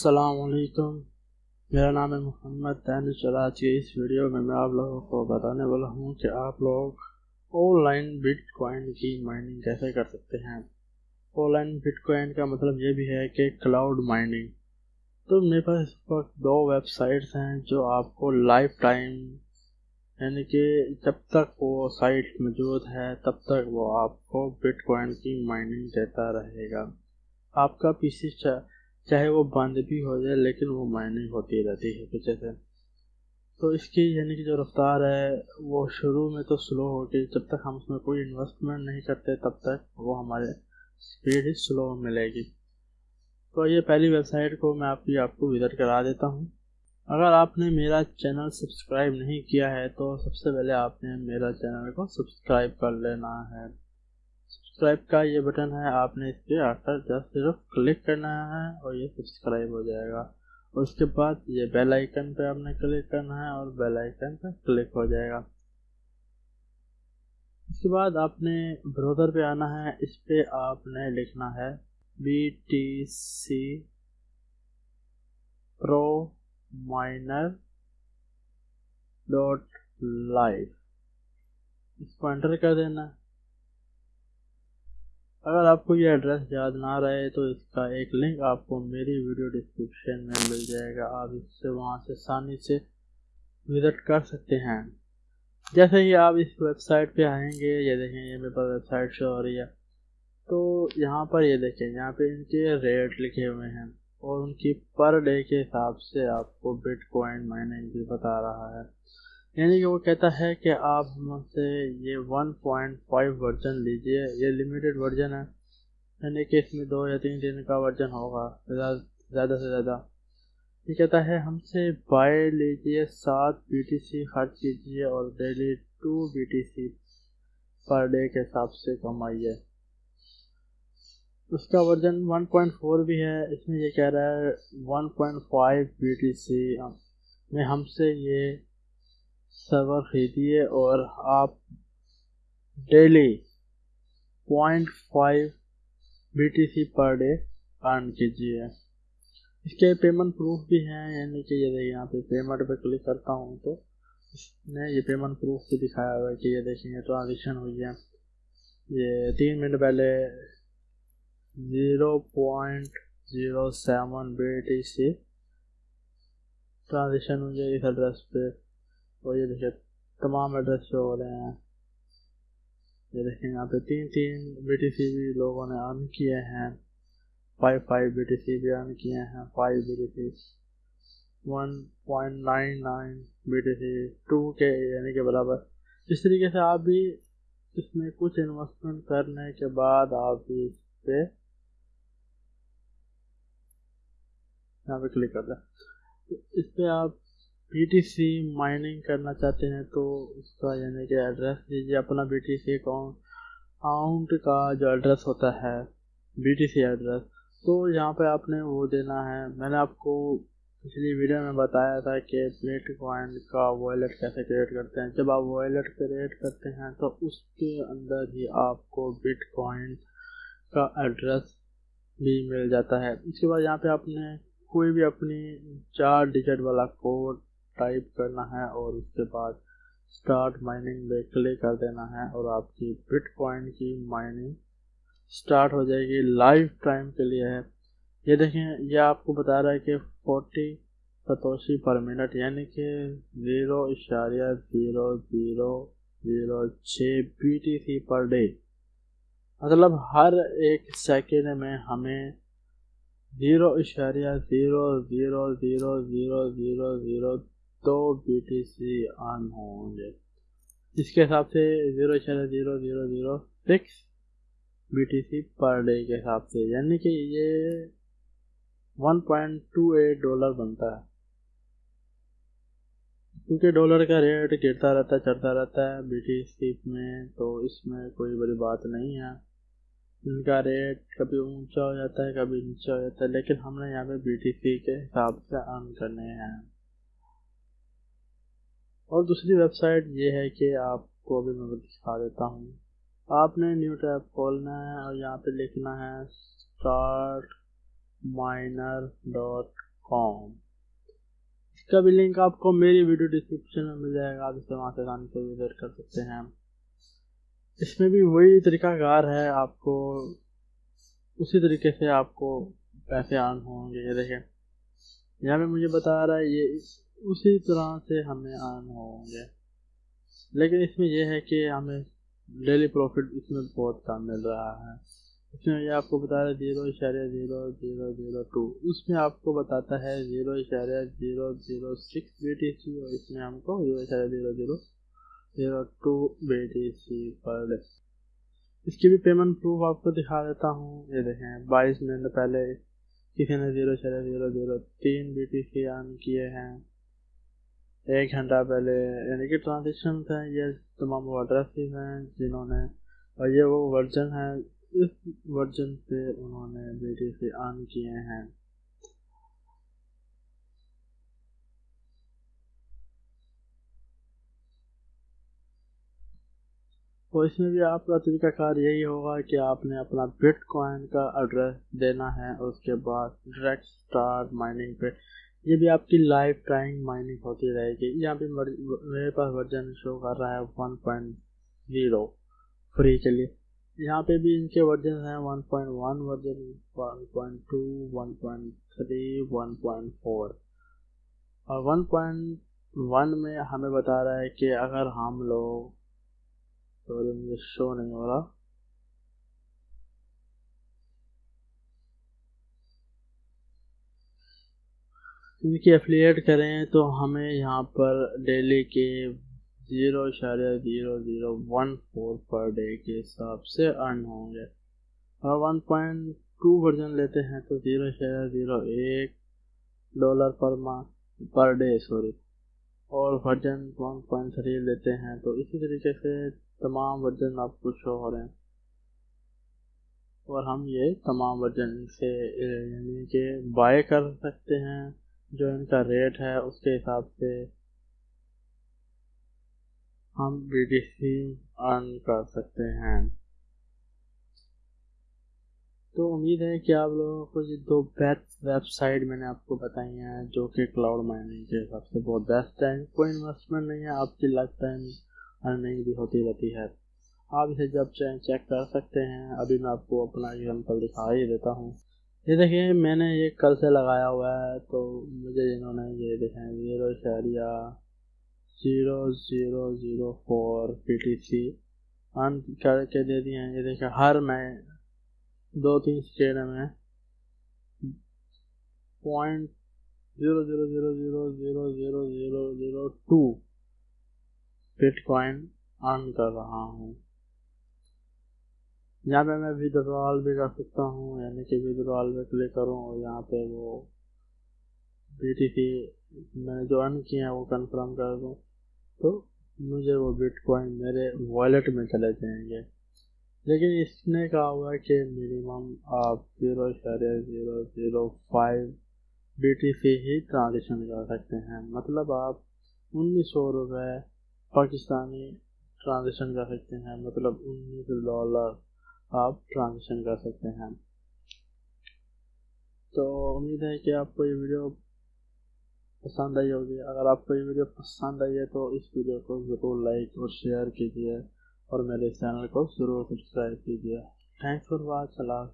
असलकुम मेरा नाम है मोहम्मद और आज के इस वीडियो में मैं आप लोगों को बताने वाला हूँ कि आप लोग ऑनलाइन बिटकॉइन की माइनिंग कैसे कर सकते हैं। ऑनलाइन बिटकॉइन का मतलब ये भी है कि क्लाउड माइनिंग। तो मेरे पास इस वक्त दो वेबसाइट्स हैं जो आपको लाइफ टाइम, यानी कि जब तक वो साइट मौजूद है, तब तक वो आपको बिटकॉइन की माइनिंग देता रहेगा। आपका पीसी चाहे वो बंद भी हो जाए, लेकिन वो माइनिंग होती रहती है पीछे से तो इसकी यानी कि जो रफ्तार है, वो शुरू में तो स्लो होगी जब तक हम उसमें कोई इन्वेस्टमेंट नहीं करते, तब तक वो हमारे स्पीड ही स्लो मिलेगी। तो ये पहली वेबसाइट को मैं आपकी, आपको विज़िट करा देता हूँ। अगर आपने मेरा चैनल सब्सक्राइब नहीं किया है तो सबसे पहले आपने मेरा चैनल को सब्सक्राइब कर लेना है। सब्सक्राइब का ये बटन है, आपने इस पर आकर जस्ट सिर्फ़ क्लिक करना है और ये सब्सक्राइब हो जाएगा। उसके बाद ये बेल आइकन पे आपने क्लिक करना है और बेल आइकन पे क्लिक हो जाएगा। इसके बाद आपने ब्राउज़र पे आना है, इस पे आपने लिखना है B T C pro miner dot live इसको एंटर कर देना। है अगर आपको ये एड्रेस याद ना रहे तो इसका एक लिंक आपको मेरी वीडियो डिस्क्रिप्शन में मिल जाएगा। आप इससे वहाँ से आसानी से विज़िट कर सकते हैं। जैसे ही आप इस वेबसाइट पे आएँगे, ये देखें, ये मेरे पास वेबसाइट शो हो रही है तो यहाँ पर ये देखें, यहाँ पे इनके रेट लिखे हुए हैं और उनकी पर डे के हिसाब से आपको बिटकॉइन माइनिंग भी बता रहा है। यानी कि वो कहता है कि आप हमसे ये 1.5 वर्जन लीजिए, ये लिमिटेड वर्जन है। यानी कि इसमें दो या तीन दिन का वर्जन होगा ज़्यादा से ज़्यादा। ये कहता है, हमसे बाय लीजिए सात BTC खर्च कीजिए और daily two BTC per day के हिसाब से कमाइए। उसका वर्जन 1.4 भी है, इसमें ये कह रहा है 1.5 बीटीसी में हमसे ये सर्वर खरीदिए और आप daily point five B per day earn कीजिए। इसके पेमेंट प्रूफ भी हैं, यानी कि ये देखिए यहाँ पे पेमेंट पे क्लिक करता हूँ तो इसने ये पेमेंट प्रूफ भी दिखाया हुआ है कि ये देखेंगे ट्रांजेक्शन हुई है। ये तीन मिनट पहले zero point zero seven B T C transaction हुई है इस एड्रेस पे। और ये देखिए, तमाम एड्रेस शो हो रहे हैं। ये देखें यहाँ पे तीन तीन बी टी सी भी लोगों ने अर्न किए हैं। Five five B T C भी अर्न किए हैं। Five B T C one point nine nine B T C two के यानी के बराबर। इस तरीके से आप भी इसमें कुछ इन्वेस्टमेंट करने के बाद आप भी इस पे यहाँ पे क्लिक कर दें। तो इस पे आप बीटीसी माइनिंग करना चाहते हैं तो उसका यानी कि एड्रेस दीजिए, अपना बी बीटीसी अकाउंट अकाउंट का जो एड्रेस होता है बीटीसी एड्रेस तो यहाँ पे आपने वो देना है। मैंने आपको पिछली वीडियो में बताया था कि बिटकॉइन का वॉलेट कैसे क्रिएट करते हैं। जब आप वॉलेट क्रिएट करते हैं तो उसके अंदर ही आपको बिटकॉइन का एड्रेस भी मिल जाता है। इसके बाद यहाँ पे आपने कोई भी अपनी चार डिजिट वाला कोड टाइप करना है और उसके बाद स्टार्ट माइनिंग पे क्लिक कर देना है और आपकी बिटकॉइन की माइनिंग स्टार्ट हो जाएगी लाइफ टाइम के लिए है। ये देखें, ये आपको बता रहा है कि 40 सतोशी पर मिनट यानी कि ज़ीरो इशारिया ज़ीरो ज़ीरो ज़ीरो छः B T C per day मतलब हर एक सेकेंड में हमें zero इशारिया zero zero zero zero zero zero तो बी टी सी ऑन होंगे इसके हिसाब से ज़ीरो छः zero zero zero six B T C per day के हिसाब से। यानी कि ये one point two eight dollar बनता है। क्योंकि डॉलर का रेट गिरता रहता है, चढ़ता रहता है बी टी सी में तो इसमें कोई बड़ी बात नहीं है। इनका रेट कभी ऊँचा हो जाता है, कभी नीचा हो जाता है, लेकिन हमने यहाँ पे बी टी सी के हिसाब से अर्न करने हैं। और दूसरी वेबसाइट ये है कि आपको अभी मैं दिखा देता हूँ। आपने न्यू टैब खोलना है और यहाँ पे लिखना है स्टार्ट माइनर डॉट कॉम इसका भी लिंक आपको मेरी वीडियो डिस्क्रिप्शन में मिल जाएगा, आप इसे वहाँ से आसानी से विज़िट कर सकते हैं। इसमें भी वही तरीकाकार है, आपको उसी तरीके से आपको पैसे आन होंगे, ये देखें। यहाँ पे मुझे बता रहा है, ये उसी तरह से हमें आन होंगे। लेकिन इसमें यह है कि हमें डेली प्रॉफिट इसमें बहुत कम मिल रहा है। इसमें ये आपको बता रहा है ज़ीरो इशारे ज़ीरो ज़ीरो ज़ीरो टू उसमें आपको बताता है ज़ीरो इशारे zero zero six B T C और इसमें हमको ज़ीरो इशारे zero zero zero two B T C per day इसकी भी पेमेंट प्रूफ आपको दिखा देता हूँ। ये देखें, बाईस मिनट पहले किसी ने ज़ीरो इशारे ज़ीरो ज़ीरो तीन बी टी सी ऑन किए हैं। एक घंटा पहले, यानी कि ट्रांजेक्शन है ये तमाम वो एड्रेसेस हैं जिन्होंने, और ये वो वर्जन है, इस वर्जन पे उन्होंने बेटे से ऑन किए हैं। तो इसमें भी आपका तरीकाकार यही होगा कि आपने अपना बिटकॉइन का एड्रेस देना है, उसके बाद डायरेक्ट स्टार्ट माइनिंग पे। ये भी आपकी लाइफ टाइम माइनिंग होती रहेगी। यहाँ पे मेरे पास वर्जन शो कर रहा है वन पॉइंट ज़ीरो फ्री के लिए यहाँ पे भी इनके वर्जन हैं 1.1 वर्जन 1.2 1.3 1.4 और 1.1 में हमें बता रहा है कि अगर हम लोग तो शो नहीं हो रहा। इनकी एफिलिएट करें तो हमें यहाँ पर डेली के ज़ीरो इशारे zero zero one four per day के हिसाब से अर्न होंगे। और वन पॉइंट टू वर्जन लेते हैं तो ज़ीरो इशारे ज़ीरो एक dollar per month per day sorry और वर्जन वन पॉइंट थ्री लेते हैं तो इसी तरीके से तमाम वर्जन आपको शो हो रहे हैं। और हम ये तमाम वर्जन से, यानी कि बाय कर सकते हैं। जो इनका रेट है, उसके हिसाब से हम BTC अर्न कर सकते हैं। तो उम्मीद है कि आप लोगों को ये दो बेस्ट वेबसाइट मैंने आपको बताई हैं, जो कि क्लाउड माइनिंग के हिसाब से बहुत बेस्ट है। कोई इन्वेस्टमेंट नहीं है, आपकी लाइफ टाइम अर्निंग भी होती रहती है। आप इसे जब चाहें चेक कर सकते हैं। अभी मैं आपको अपना एग्ज़ाम्पल दिखा ही देता हूँ। ये देखिए, मैंने ये कल से लगाया हुआ है तो मुझे इन्होंने ये देखा है ज़ीरो शहरिया zero zero zero four P T C earn करके दे दिए हैं, ये देखिए, हर मैं दो तीन स्टेट में point zero zero zero zero zero zero zero zero two bitcoin earn कर रहा हूँ। यहाँ पे मैं विद्रॉल भी कर सकता हूँ, यानी कि विद्रॉल में क्लिक करूँ और यहाँ पे वो बी टी मैंने जो अर्न किए हैं वो कंफर्म कर दूँ। तो मुझे वो बिटकॉइन मेरे वॉलेट में चले जाएँगे। लेकिन इसने कहा हुआ है कि मिनिमम आप ज़ीरो इशारे zero zero five B T ही ट्रांजेक्शन कर सकते हैं। मतलब आप उन्नीस सौ रुपये पाकिस्तानी ट्रांजेक्शन कर सकते हैं मतलब उन्नीस डॉलर आप ट्रांजेक्शन कर सकते हैं। तो उम्मीद है कि आपको ये वीडियो पसंद आई होगी। अगर आपको ये वीडियो पसंद आई है तो इस वीडियो को ज़रूर लाइक और शेयर कीजिए और मेरे चैनल को ज़रूर सब्सक्राइब कीजिए। Thanks for watch Allah